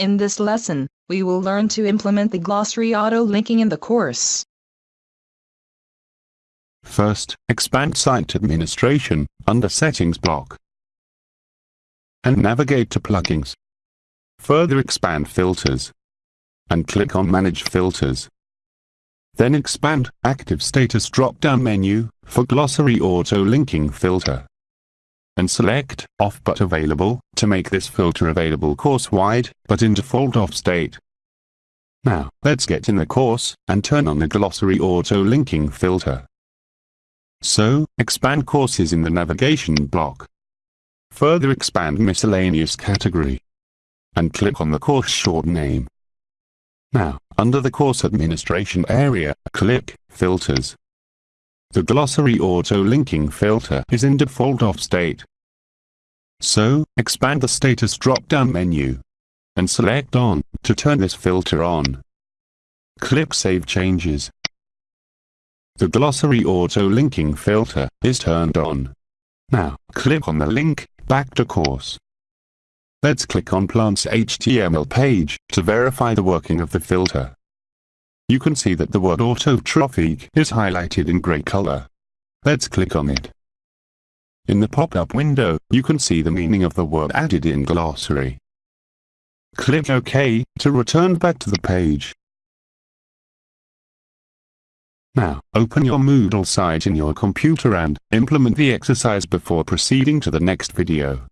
In this lesson, we will learn to implement the glossary auto-linking in the course. First, expand Site Administration, under Settings block. And navigate to Plugins. Further expand Filters. And click on Manage Filters. Then expand Active Status drop-down menu, for Glossary Auto-Linking Filter and select Off but Available to make this filter available course-wide, but in default off state. Now, let's get in the course, and turn on the glossary auto-linking filter. So, expand courses in the navigation block. Further expand miscellaneous category. And click on the course short name. Now, under the course administration area, click Filters. The glossary auto-linking filter is in default off state. So, expand the status drop-down menu and select on to turn this filter on. Click Save Changes. The glossary auto-linking filter is turned on. Now, click on the link, back to course. Let's click on Plant's HTML page to verify the working of the filter you can see that the word autotrophic is highlighted in grey color. Let's click on it. In the pop-up window, you can see the meaning of the word added in glossary. Click OK to return back to the page. Now, open your Moodle site in your computer and implement the exercise before proceeding to the next video.